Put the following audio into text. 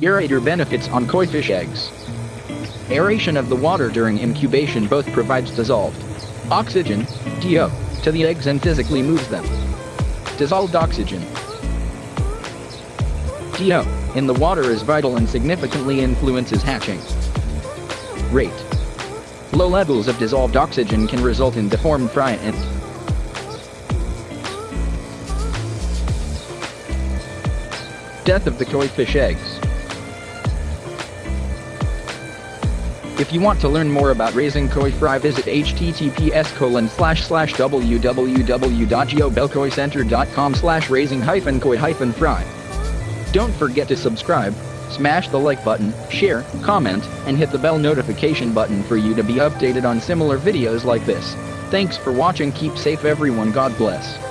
Aerator benefits on koi fish eggs. Aeration of the water during incubation both provides dissolved oxygen, DO, to the eggs and physically moves them. Dissolved oxygen, DO, in the water is vital and significantly influences hatching rate. Low levels of dissolved oxygen can result in deformed fry and death of the koi fish eggs. If you want to learn more about raising koi fry visit https colon slash slash www.geobelkoicenter.com slash raising hyphen koi hyphen fry. Don't forget to subscribe, smash the like button, share, comment, and hit the bell notification button for you to be updated on similar videos like this. Thanks for watching keep safe everyone God bless.